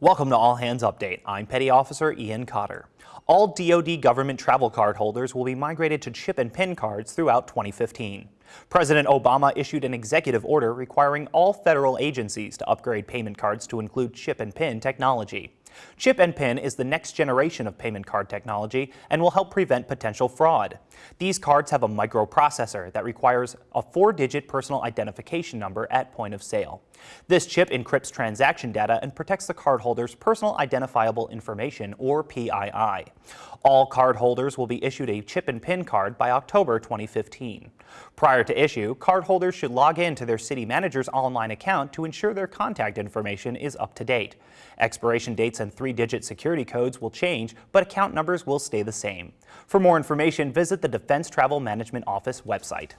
Welcome to All Hands Update. I'm Petty Officer Ian Cotter. All DoD government travel card holders will be migrated to chip and PIN cards throughout 2015. President Obama issued an executive order requiring all federal agencies to upgrade payment cards to include chip and PIN technology. Chip and PIN is the next generation of payment card technology and will help prevent potential fraud. These cards have a microprocessor that requires a four-digit personal identification number at point of sale. This chip encrypts transaction data and protects the cardholder's personal identifiable information, or PII. All cardholders will be issued a chip and PIN card by October 2015. Prior to issue, cardholders should log in to their CitiManager's online account to ensure their contact information is up to date. Expiration dates and three-digit security codes will change, but account numbers will stay the same. For more information, visit the Defense Travel Management Office website.